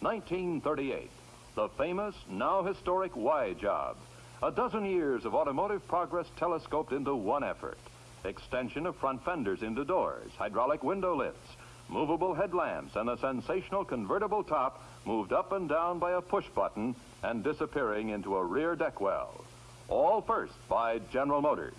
1938, the famous, now historic Y job. A dozen years of automotive progress telescoped into one effort. Extension of front fenders into doors, hydraulic window lifts, movable headlamps, and a sensational convertible top moved up and down by a push button and disappearing into a rear deck well. All first by General Motors.